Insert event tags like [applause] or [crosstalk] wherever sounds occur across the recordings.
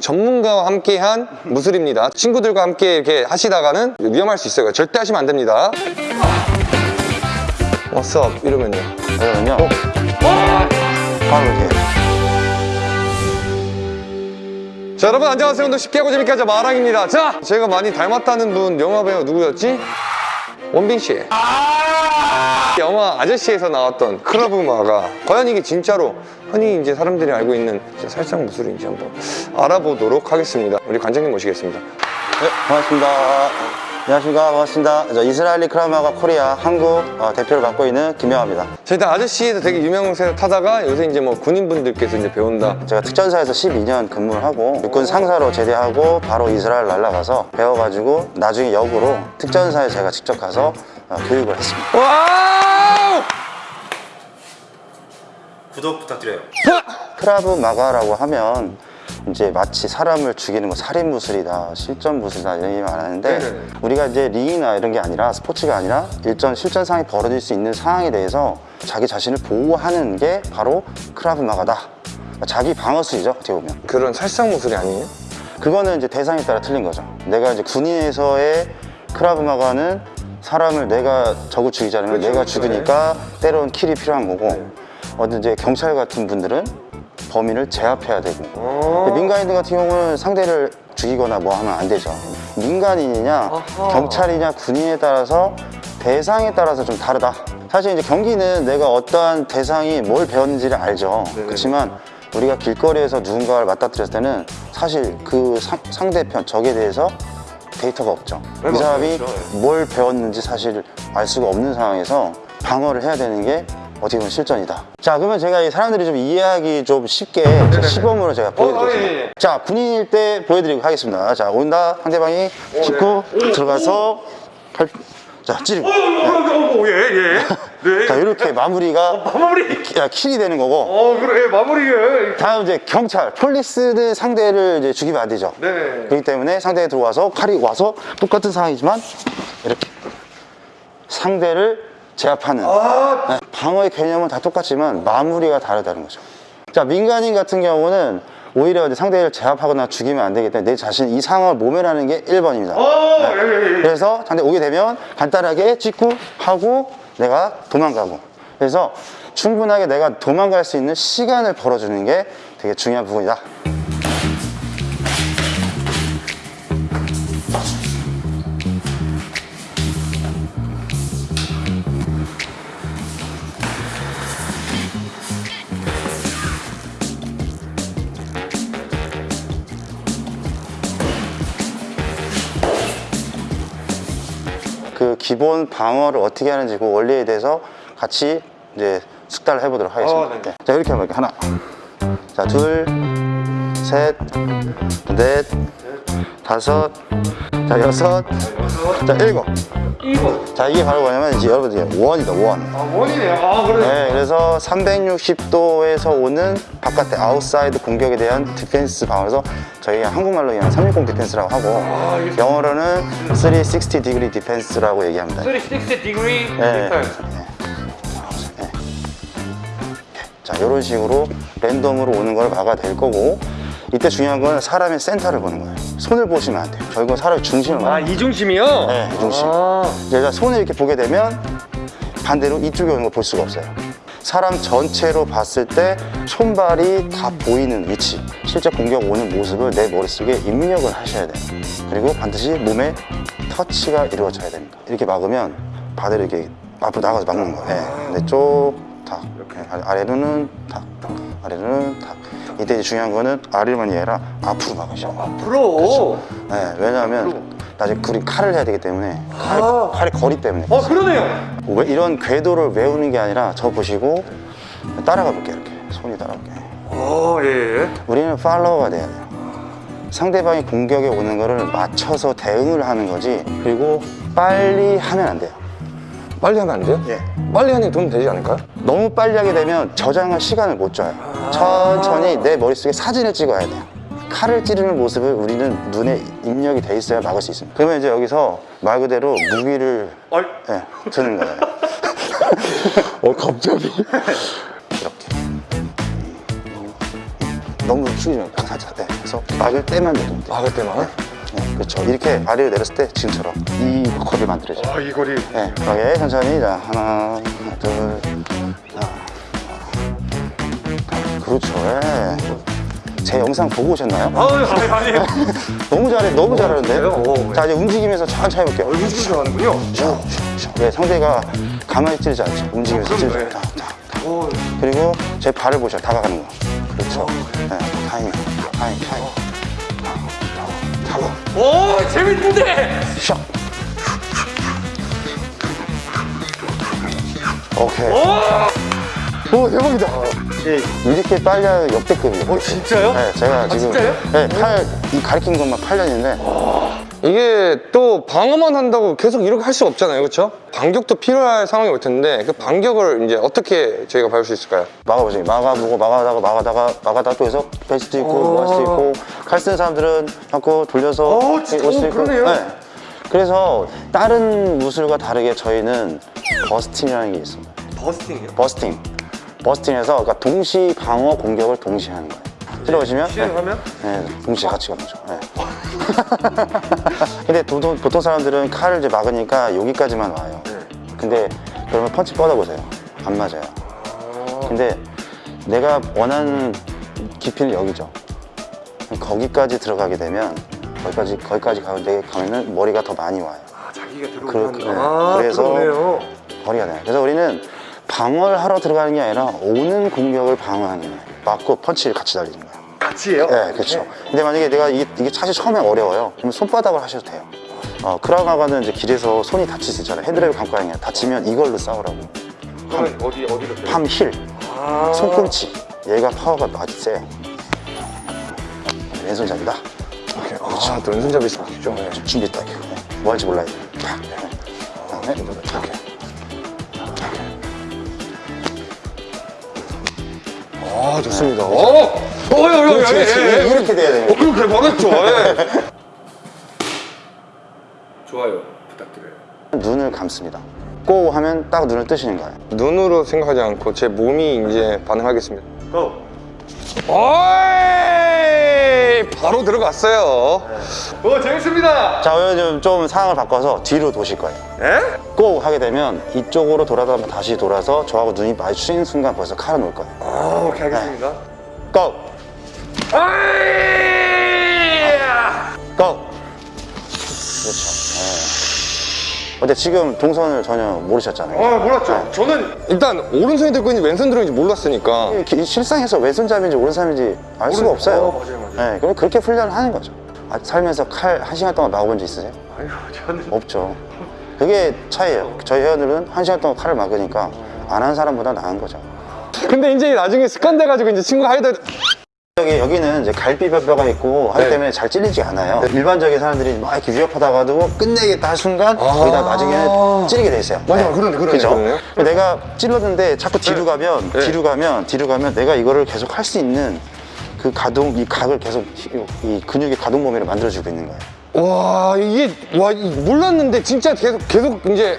전문가와 함께한 무술입니다. 친구들과 함께 이렇게 하시다가는 위험할 수 있어요. 절대 하시면 안 됩니다. What's up? 이러면요. 그러면요 바로 이렇게 자 여러분 안녕하세요 오늘 쉽게 하고 재밌게 하자 마랑입니다 자 제가 많이 닮았다는 분 영화 배우 누구였지? 원빈 씨 영화 아저씨에서 나왔던 클럽우마가 과연 이게 진짜로 흔히 이제 사람들이 알고 있는 살상 무술인지 한번 알아보도록 하겠습니다 우리 관장님 모시겠습니다 네, 반갑습니다. 안녕하십니까. 반갑습니다. 저 이스라엘리 크라마가 코리아 한국 어, 대표를 맡고 있는 김영합니다. 자 일단 아저씨에서 되게 유명세를 타다가 요새 이제 뭐 군인분들께서 이제 배운다 제가 특전사에서 12년 근무를 하고 육군 상사로 제대하고 바로 이스라엘 날아가서 배워가지고 나중에 역으로 특전사에 제가 직접 가서 어, 교육을 했습니다. 와우 구독 부탁드려요. 크라브 마가라고 하면 이제 마치 사람을 죽이는 거 살인 무술이다, 실전 무술이다 이런 얘기 많았는데 네네네. 우리가 이제 링이나 이런 게 아니라 스포츠가 아니라 일전 실전 상황이 벌어질 수 있는 상황에 대해서 자기 자신을 보호하는 게 바로 크라브 마가다. 자기 방어술이죠 어떻게 보면. 그런 살상 무술이 아니에요? 그거는 이제 대상에 따라 틀린 거죠. 내가 이제 군인에서의 크라브 마가는 사람을 내가 적을 죽이지 않으면 그렇죠, 내가 그렇죠. 죽으니까 때로는 킬이 필요한 거고 어떤 이제 경찰 같은 분들은 범인을 제압해야 되고 어. 민간인들 같은 경우는 상대를 죽이거나 뭐 하면 안 되죠. 민간인이냐 아하. 경찰이냐 군인에 따라서 대상에 따라서 좀 다르다. 사실 이제 경기는 내가 어떠한 대상이 뭘 배웠는지를 알죠. 그렇지만 우리가 길거리에서 누군가를 맞닥뜨렸을 때는 사실 그 상, 상대편 적에 대해서 데이터가 없죠. 네, 이 사람이 맞아요. 뭘 배웠는지 사실 알 수가 없는 상황에서 방어를 해야 되는 게 어떻게 보면 실전이다. 자, 그러면 제가 이 사람들이 좀 이해하기 좀 쉽게 제 시범으로 제가 보여드리겠습니다. 어, 예, 예. 자, 군인일 때 보여드리고 하겠습니다. 자, 온다. 상대방이 짚고 들어가서 팔, 자, 찌르고. 오, 예, 예. [laughs] 네. 자, 이렇게 마무리가 마무리. 키- 야, 킬이 되는 거고. 어, 그래, 마무리가. 다음 이제 경찰, 폴리스는 상대를 이제 죽이면 안 되죠. 네. 그렇기 때문에 상대에 들어와서 칼이 와서 똑같은 상황이지만 이렇게 상대를 제압하는 아, 네, 방어의 개념은 다 똑같지만 마무리가 다르다는 거죠. 자, 민간인 같은 경우는 오히려 상대를 제압하거나 죽이면 안 되기 때문에 내 자신 이 상황을 모면하는 게 1번입니다. 어, 예, 예, 예. 그래서 상대 오게 되면 간단하게 찍고 하고 내가 도망가고 그래서 충분하게 내가 도망갈 수 있는 시간을 벌어주는 게 되게 중요한 부분이다. 기본 방어를 어떻게 하는지 그 원리에 대해서 같이 이제 숙달을 해보도록 하겠습니다. 어, 네. 네. 자 이렇게 한번 이렇게 하나, 자 둘, 셋, 넷, 다섯, 자 여섯, 자 일곱. 이거. 자 이게 바로 뭐냐면 이제 여러분들 원이다 원. 아, 원이네요. 아, 그래. 네, 그래서 360도에서 오는 바깥의 아웃사이드 공격에 대한 디펜스 방어에서 저희가 한국말로 그냥 360 디펜스라고 하고 알겠습니다. 영어로는 360 degree defense라고 얘기합니다. 360 degree 네. defense. 자 이런 식으로 랜덤으로 오는 걸 막아낼 거고 이때 중요한 건 사람의 센터를 보는 거예요. 손을 보시면 안 돼요. 결국은 사람의 중심을 아, 봐요. 이 중심이요? 네, 이 중심. 아, 제가 손을 이렇게 보게 되면 반대로 이쪽에 오는 걸 볼 수가 없어요. 사람 전체로 봤을 때 손발이 다 보이는 위치 실제 공격 오는 모습을 내 머릿속에 입력을 하셔야 돼요 그리고 반드시 몸에 터치가 이루어져야 됩니다 이렇게 막으면 바다를 이렇게 앞으로 나가서 막는 거예요 네. 근데 쪽탁 아래로는 탁 아래로는 탁 이때 중요한 거는 아래로만이 아니라 앞으로 막으셔 프로. 네, 왜냐하면 나중에 우리 칼을 해야 되기 때문에 칼, 아. 칼의 거리 때문에 어, 그러네요. 왜 이런 궤도를 외우는 게 아니라 저 보시고 따라가 볼게요 이렇게 손이 따라올게요 어, 예, 예. 우리는 팔로워가 돼야 돼요 상대방이 공격에 오는 거를 맞춰서 대응을 하는 거지 그리고 빨리 하면 안 돼요 빨리 하면 안 돼요? 예. 빨리 하는 게 도움 되지 않을까요? 너무 빨리 하게 되면 저장할 시간을 못 줘요 천천히 내 머릿속에 사진을 찍어야 돼요 칼을 찌르는 모습을 우리는 눈에 입력이 돼 있어야 막을 수 있습니다 그러면 이제 여기서 말 그대로 무기를. 예, 드는 거예요 어, 갑자기. 이렇게 너무 약간 살짝 네. 그래서 막을 때만 내리면 돼요 막을 때만? 네, 그렇죠 이렇게 아래로 내렸을 때 지금처럼 이 컵이 만들어져요 아, 이 거리. 네, 그러게 천천히 자 하나, 둘, 그렇죠. 예. 제 영상 보고 오셨나요? 아, 아니, 아니. 너무 잘해, 너무 잘하는데. 그래요? 오, 자 이제 움직이면서 천천히 해볼게요. 얼굴 좀 하는군요. 자, 자, 네, 상대가 가만히 찌르지 않죠. 움직이면서 찌르죠. 네. 자, 자, 자. 오, 그리고 제 발을 보셔, 다가가는 거. 그렇죠. 네, 타이밍, 타이밍, 타이밍. 타고, 오 재밌는데! 샥. 오케이. 오, 대박이다. 이렇게 빨리 역대급이에요. 어, 진짜요? 네, 제가 지금 진짜요? 네, 팔, 이 가르친 것만 8년인데 이게 또 방어만 한다고 계속 이렇게 할 수 없잖아요, 그렇죠? 반격도 필요할 상황이 올 텐데 그 반격을 이제 어떻게 저희가 밟을 수 있을까요? 막아보지. 막아보고 막아다가 막아다가 막아다가 또 해서 베스트 있고 어. 뭐할 수도 있고 칼 쓰는 사람들은 자꾸 돌려서 어, 진짜? 올 수도 어, 그러네요. 그래서 다른 무술과 다르게 저희는 버스팅이라는 게 있습니다. 버스팅이요? 버스팅. 버스팅에서 그러니까 동시 방어 공격을 동시에 하는 거예요. 들어보시면 시행하면? 네, 네, 동시에 같이 가는 거죠. 네. [laughs] 근데 보통, 보통 사람들은 칼을 이제 막으니까 여기까지만 와요. 근데 그러면 펀치 뻗어보세요. 안 맞아요. 근데 내가 원하는 깊이는 여기죠. 거기까지 들어가게 되면 거기까지 거기까지 가는데 가면은 머리가 더 많이 와요. 아, 자기가 들어오는 네. 그래서- 그러네요. 머리가 나요. 그래서 우리는 방어를 하러 들어가는 게 아니라 오는 공격을 방어하는 거예요. 맞고 펀치를 같이 달리는 거예요. 같이 해요? 네, 그렇죠. 근데 만약에 내가 이게, 이게 사실 처음에 어려워요. 그럼 손바닥을 하셔도 돼요. 어, 크라우마가는 이제 길에서 손이 다칠 수 있잖아요. 헤드랩을 감고 하는 게 다치면 이걸로 싸우라고. 그러면 어디, 어디로 돼요? 팜 힐, 아, 손꿈치. 얘가 파워가 아주 세요. 왼손잡이다. 오케이. 아, 또 왼손잡이 있죠. 네. 준비 딱. 네. 뭐 할지 몰라요. 팍. 네. 그다음에 이렇게. 아, 좋습니다. 어! 어, 야, 야, 야, 그렇지, 야, 그렇지. 야, 야. 이렇게 돼야 돼요. 어, 그렇게 말했죠. 예. 좋아요. 부탁드려요. 눈을 감습니다. 고 하면 딱 눈을 뜨시는 거예요. 눈으로 생각하지 않고 제 몸이 이제 반응하겠습니다. 고! 어이! 바로 들어갔어요. 오, 재밌습니다. 자, 오늘 좀, 좀 상황을 바꿔서 뒤로 도실 거예요. 예? 고 하게 되면 이쪽으로 돌아다 다시 돌아서 저하고 눈이 마주치는 순간 벌써 칼을 놓을 거예요. 아, 오케이, 알겠습니다. 고! 어이! 고! 그렇죠. 네. 근데 지금 동선을 전혀 모르셨잖아요. 아, 몰랐죠. 저는 일단 오른손이 들고 있는지 왼손 들고 있는지 몰랐으니까. 이 실상에서 왼손잡이인지 오른손잡이인지 알 수가 모르- 없어요. 어, 맞아요, 맞아요. 네, 그럼 그렇게 훈련을 하는 거죠. 아, 살면서 칼 한 시간 동안 막아본 적 있으세요? 아유, 저는. 없죠. 그게 차이예요. 저희 회원들은 한 시간 동안 칼을 막으니까 안 하는 사람보다 나은 거죠. 근데 이제 나중에 습관 돼가지고 이제 친구가 하이다. 여기, 여기는 이제 갈비뼈가 있고 하기 네. 때문에 잘 찔리지 않아요. 일반적인 사람들이 막 이렇게 위협하다가도 끝내겠다 할 순간 거기다 나중에는 찌르게 돼 있어요. 맞아요. 그러네, 그러네, 그죠? 그러네요. 내가 찔렀는데 자꾸 뒤로 네. 가면 네. 뒤로 가면 뒤로 가면 내가 이거를 계속 할 수 있는 그 가동 이 각을 계속 이- 이 근육의 가동 범위를 만들어주고 있는 거예요. 와, 이게, 와, 이- 몰랐는데 진짜 계속, 계속 이제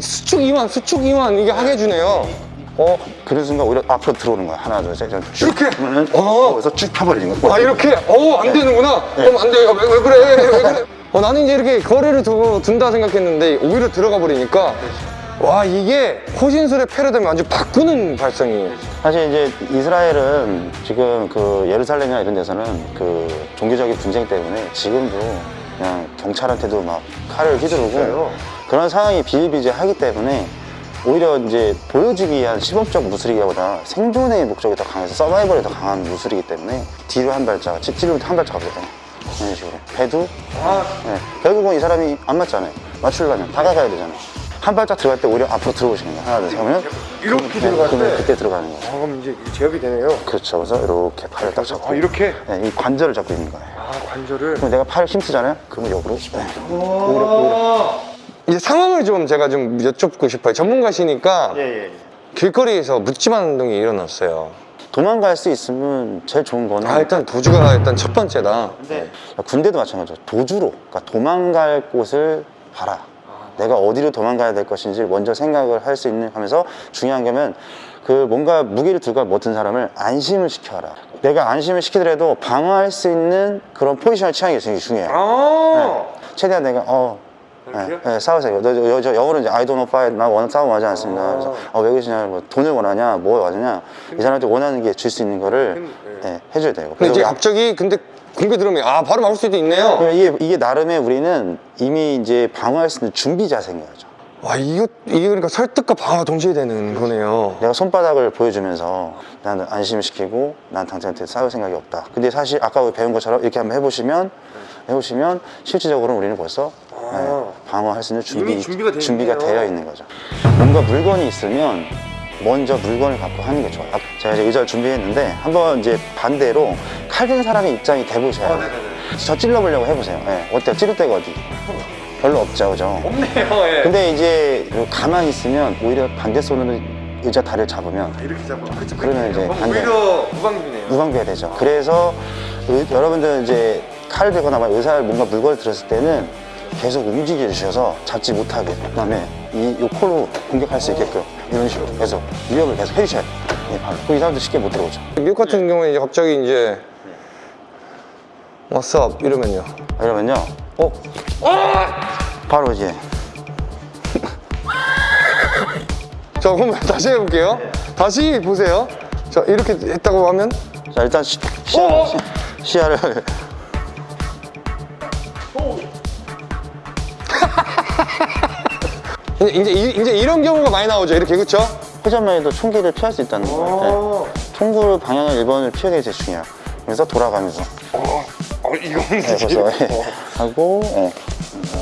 수축 이완, 수축 이완 이게 하게 해주네요. 어 그런 순간 오히려 앞으로 들어오는 거야. 하나 둘셋 이렇게? 그러면은 어. 거기서 쭉 타버리는 거야. 아, 이렇게? 어, 안 되는구나. 그럼 안 돼요. 왜, 왜 그래? 왜 그래? [laughs] 어, 나는 이제 이렇게 거리를 두고 둔다 생각했는데 오히려 들어가 버리니까 와, 이게 호신술의 패러다임을 완전 바꾸는 발성이에요. 사실 이제 이스라엘은 지금 그 예루살렘이나 이런 데서는 그 종교적인 분쟁 때문에 지금도 그냥 경찰한테도 막 칼을 휘두르고? 그런 상황이 비일비재하기 때문에 오히려 이제 보여주기 위한 시범적 무술이기보다 생존의 목적이 더 강해서 서바이벌이 더 강한 무술이기 때문에 뒤로 한 발짝, 찌- 찌르면 한 발짝 가거든요. 이런 식으로. 배도 아, 네. 결국은 이 사람이 안 맞잖아요. 맞추려면 다가가야 되잖아요. 한 발짝 들어갈 때 오히려 앞으로 들어오시는 거예요. 하나, 둘, 셋 하면 이렇게 네, 들어갈 그러면 때? 그때 들어가는 거예요. 아, 그럼 이제 제압이 되네요. 그렇죠. 그래서 이렇게 팔을 딱 잡고 아, 이렇게? 네, 이 관절을 잡고 있는 거예요. 아, 관절을. 그럼 내가 팔을 힘쓰잖아요. 그러면 역으로 네. 이제 상황을 좀 제가 좀 여쭙고 싶어요. 전문가시니까 예, 길거리에서 묻지마 운동이 일어났어요. 도망갈 수 있으면 제일 좋은 거는 아, 일단 도주가 일단 첫 번째다. 네. 군대도 마찬가지죠. 도주로, 그러니까 도망갈 곳을 봐라. 내가 어디로 도망가야 될 것인지 먼저 생각을 할 수 있는 하면서 중요한 거면 그 뭔가 무기를 들고 못든 사람을 안심을 시켜라. 내가 안심을 시키더라도 방어할 수 있는 그런 포지션을 취하는 게 되게 중요해요. 아 최대한 내가 어 네, 네, 싸우세요. 너, 저, 저 영어로 이제 I don't fight. 나 원하는 싸움 하지 않습니다. 아. 그래서 어, 왜 그러시냐, 뭐 돈을 원하냐, 뭐 원하냐. 이 사람한테 원하는 게 줄 수 있는 거를 네. 네, 해줘야 돼요. 근데 이제 갑자기 근데 공개 들으면 아 바로 막을 수도 있네요 그러면 이게, 이게 나름의 우리는 이미 이제 방어할 수 있는 준비 자세인 거죠. 와 이거 이게 그러니까 설득과 방어가 동시에 되는 거네요 내가 손바닥을 보여주면서 나는 안심시키고 난 당신한테 싸울 생각이 없다. 근데 사실 아까 배운 것처럼 이렇게 한번 해보시면 해보시면 실질적으로 우리는 벌써 네, 방어할 수 있는 준비, 준비가 돼 준비가. 되어 있는 거죠. 뭔가 물건이 있으면 먼저 물건을 갖고 하는 게 좋아요. 아, 제가 이제 의자를 준비했는데 한번 이제 반대로 칼 든 사람의 입장이 돼보셔야 어, 돼요. 저 찔러보려고 해보세요. 네, 어때요? 찌를 데가 어디? 별로 없죠, 그죠? 없네요 예. 근데 이제 가만히 있으면 오히려 반대 손으로 의자 다리를 잡으면 이렇게 잡아 그렇죠 그러면 이제 반대. 오히려 무방비네요 무방비가 되죠. 그래서 의- 여러분들 이제 칼을 들거나 막 의사를 뭔가 물건을 들었을 때는 계속 움직여 주셔서 잡지 못하게 그다음에 이, 이 코로 공격할 수 있게끔 이런 식으로 계속 위협을 계속 해주셔야 돼요. 네, 바로. 그럼 이 사람들 쉽게 못 들어오죠. 미국 같은 경우에 이제 갑자기 이제 What's up? 이러면요. 이러면요? 어? 바로 이제. [laughs] 자 그럼 다시 해볼게요. 다시 보세요. 자 이렇게 했다고 하면? 자 일단 시, 시야, 어! 시, 시야를. [laughs] 이제, 이제, 이- 이런 경우가 많이 나오죠. 이렇게 그쵸? 회전만 해도 총기를 피할 수 있다는 거예요. 네. 통구 방향을 1번을 피하는 게 제일 중요해요. 그래서 돌아가면서. 어, 이건 네, 그래서 예. 하고 예.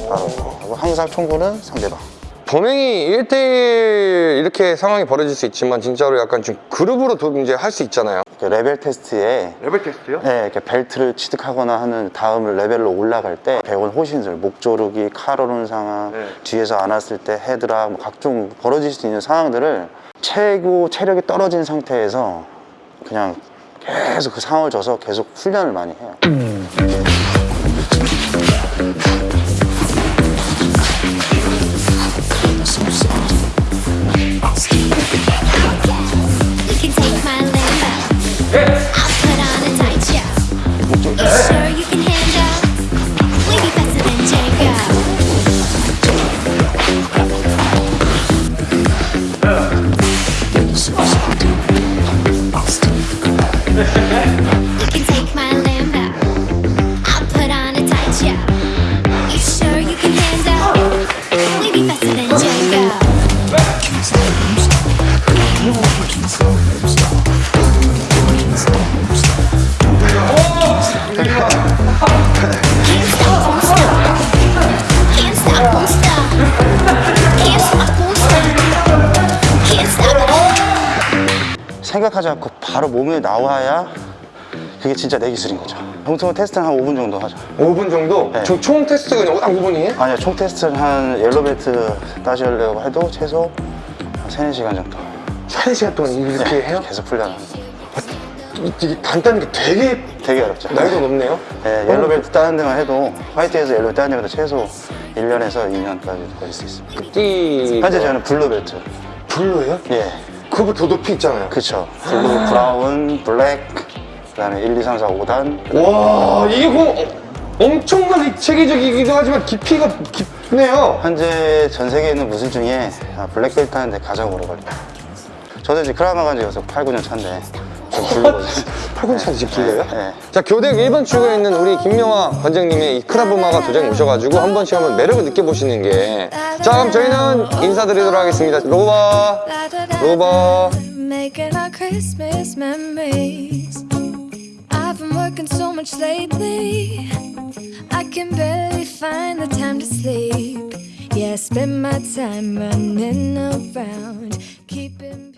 바로 하고 항상 총구는 상대방. 범행이 1대1 이렇게 상황이 벌어질 수 있지만 진짜로 약간 좀 그룹으로 도 이제 할 수 있잖아요 그 레벨 테스트에 레벨 테스트요? 네, 이렇게 벨트를 취득하거나 하는 다음 레벨로 올라갈 때 배운 호신술, 목 조르기, 칼 오르는 상황, 네. 뒤에서 안았을 때 헤드락, 뭐 각종 벌어질 수 있는 상황들을 최고 체력이 떨어진 상태에서 그냥 계속 그 상황을 줘서 계속 훈련을 많이 해요. Thank you. 생각하지 않고 바로 몸에 나와야 그게 진짜 내 기술인 거죠. 보통 테스트는 한 5분 정도 하죠. 5분 정도? 네. 저총 테스트가 그냥 딱 5분이에요? 아니요, 총 테스트는 한 yellow belt 따시려고 해도 최소 한 3, 4시간 정도. 3시간 동안 이렇게 해요? 계속 훈련을 합니다. 이게 단 따는 게 되게 되게 어렵죠. 난이도 높네요 네, yellow belt 따는 데만 해도 white에서 yellow belt 따는 데만 해도 최소 1년에서 2년까지 걸릴 수 있습니다. 띠 현재 저는 blue belt. Blue예요? 예, 더 높이 있잖아요 그쵸. Blue, brown, black, 그 다음에 1, 2, 3, 4, 5단. 와 이게 그 엄청나게 체계적이기도 하지만 깊이가 깊네요 현재 전 세계에 있는 무술 중에 아, black belt 하는데 가장 오래 걸려요. 저도 이제 크라브마가 이제 여기서 8, 9년 차인데 좀 blue거든요. 8년 차인데 지금 blue예요? 네. 자 교대 1번 출구에 있는 우리 김명화 관장님의 이 크라브마가 도장에 오셔가지고 한 번씩 한번 매력을 느껴보시는 게 자 그럼 저희는 인사드리도록 하겠습니다 로바 로바 Making our Christmas memories. I've been working so much lately. I can barely find the time to sleep. Yeah, I spend my time running around, keeping.